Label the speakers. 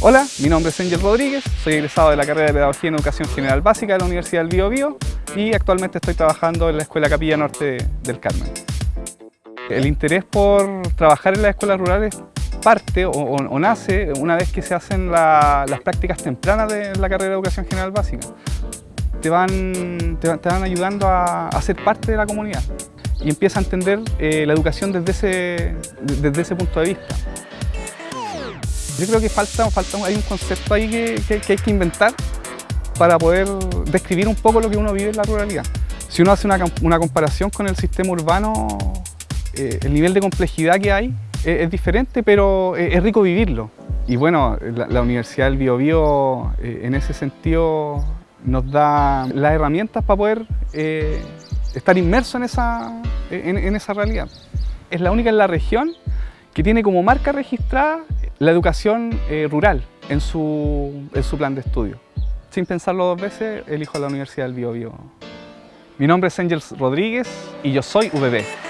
Speaker 1: Hola, mi nombre es Angel Rodríguez, soy egresado de la carrera de Pedagogía en Educación General Básica de la Universidad del Bío Bío y actualmente estoy trabajando en la Escuela Capilla Norte del Carmen. El interés por trabajar en las escuelas rurales parte o, nace una vez que se hacen las prácticas tempranas de la carrera de Educación General Básica. Te van, te, van ayudando a, a, ser parte de la comunidad y empieza a entender eh, la educación desde ese, desde ese punto de vista. Yo creo que falta, falta hay un concepto ahí que, hay que inventar para poder describir un poco lo que uno vive en la ruralidad. Si uno hace una, comparación con el sistema urbano, eh, el nivel de complejidad que hay es, diferente, pero es, rico vivirlo. Y bueno, la, Universidad del Biobío eh, en ese sentido nos da las herramientas para poder eh, estar inmerso en esa, en esa realidad. Es la única en la región que tiene como marca registrada la educación eh, rural en su, en su plan de estudio. Sin pensarlo dos veces, elijo la Universidad del Bio, Bio. Mi nombre es Angels Rodríguez y yo soy VB.